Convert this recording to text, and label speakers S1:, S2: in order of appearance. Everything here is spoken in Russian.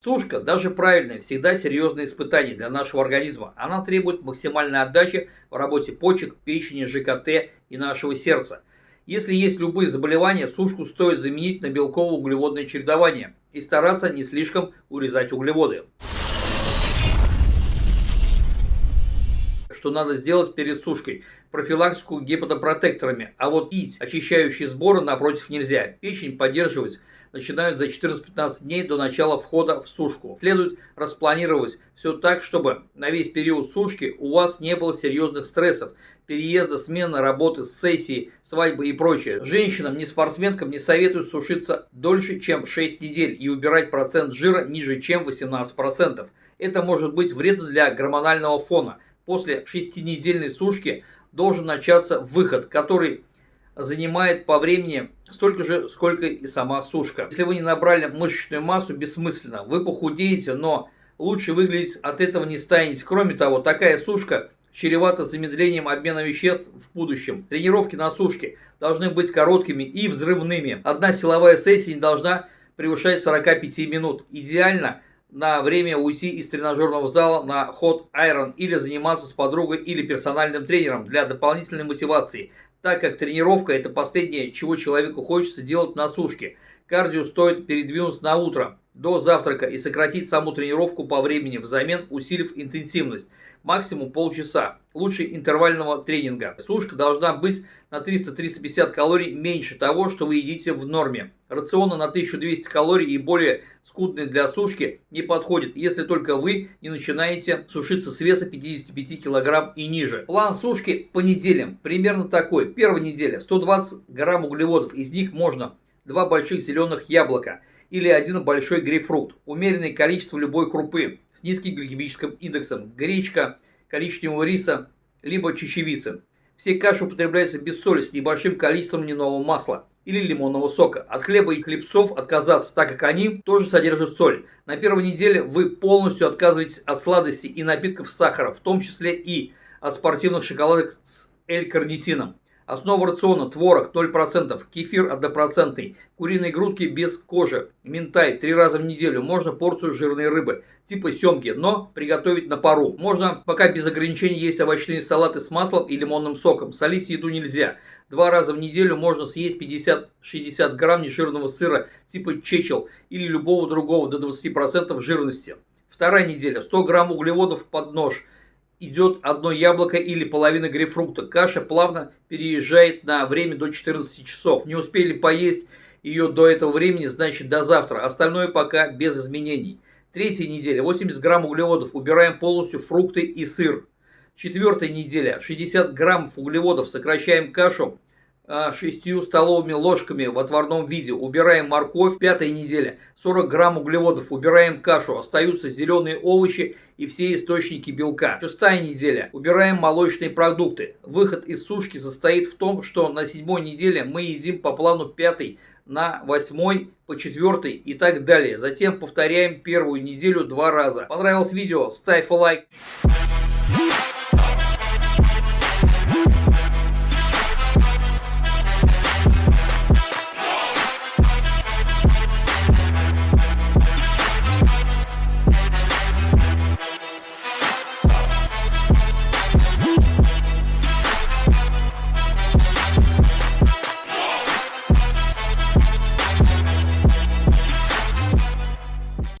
S1: Сушка, даже правильная, всегда серьезное испытание для нашего организма. Она требует максимальной отдачи в работе почек, печени, ЖКТ и нашего сердца. Если есть любые заболевания, сушку стоит заменить на белково-углеводное чередование и стараться не слишком урезать углеводы. Что надо сделать перед сушкой? Профилактику гепатопротекторами, а вот пить очищающие сборы напротив нельзя. Печень поддерживать начинают за 14-15 дней до начала входа в сушку. Следует распланировать все так, чтобы на весь период сушки у вас не было серьезных стрессов, переезда, смены работы, сессии, свадьбы и прочее. Женщинам, не спортсменкам не советуют сушиться дольше, чем 6 недель и убирать процент жира ниже, чем 18%. Это может быть вредно для гормонального фона. После 6-недельной сушки должен начаться выход, который занимает по времени столько же, сколько и сама сушка. Если вы не набрали мышечную массу, бессмысленно. Вы похудеете, но лучше выглядеть от этого не станете. Кроме того, такая сушка чревата замедлением обмена веществ в будущем. Тренировки на сушке должны быть короткими и взрывными. Одна силовая сессия не должна превышать 45 минут. Идеально на время уйти из тренажерного зала на ход айрон или заниматься с подругой или персональным тренером для дополнительной мотивации так как тренировка – это последнее, чего человеку хочется делать на сушке. Кардио стоит передвинуть на утро, до завтрака и сократить саму тренировку по времени, взамен усилив интенсивность. Максимум полчаса. Лучше интервального тренинга. Сушка должна быть на 300-350 калорий меньше того, что вы едите в норме. Рационы на 1200 калорий и более скудные для сушки не подходят, если только вы не начинаете сушиться с веса 55 кг и ниже. План сушки по неделям примерно такой. Первая неделя 120 грамм углеводов, из них можно 2 больших зеленых яблока или один большой грейпфрут. Умеренное количество любой крупы с низким гликемическим индексом. Гречка, коричневого риса, либо чечевицы. Все каши употребляются без соли с небольшим количеством льняного масла или лимонного сока. От хлеба и хлебцов отказаться, так как они тоже содержат соль. На первой неделе вы полностью отказываетесь от сладостей и напитков с сахаром, в том числе и от спортивных шоколадок с L-карнитином. Основа рациона – творог 0%, кефир 1%, куриные грудки без кожи, минтай 3 раза в неделю, можно порцию жирной рыбы, типа семги, но приготовить на пару. Можно пока без ограничений есть овощные салаты с маслом и лимонным соком, солить еду нельзя. Два раза в неделю можно съесть 50-60 грамм нежирного сыра типа чечел или любого другого до 20% жирности. Вторая неделя – 100 грамм углеводов под нож – идет одно яблоко или половина грейпфрута. Каша плавно переезжает на время до 14 часов. Не успели поесть ее до этого времени, значит до завтра. Остальное пока без изменений. Третья неделя 80 грамм углеводов. Убираем полностью фрукты и сыр. Четвертая неделя 60 граммов углеводов. Сокращаем кашу 6 а, столовыми ложками в отварном виде. Убираем морковь. Пятая неделя. 40 грамм углеводов. Убираем кашу. Остаются зеленые овощи и все источники белка. Шестая неделя. Убираем молочные продукты. Выход из сушки состоит в том, что на седьмой неделе мы едим по плану пятой на восьмой, по четвертой и так далее. Затем повторяем первую неделю два раза. Понравилось видео? Ставь лайк.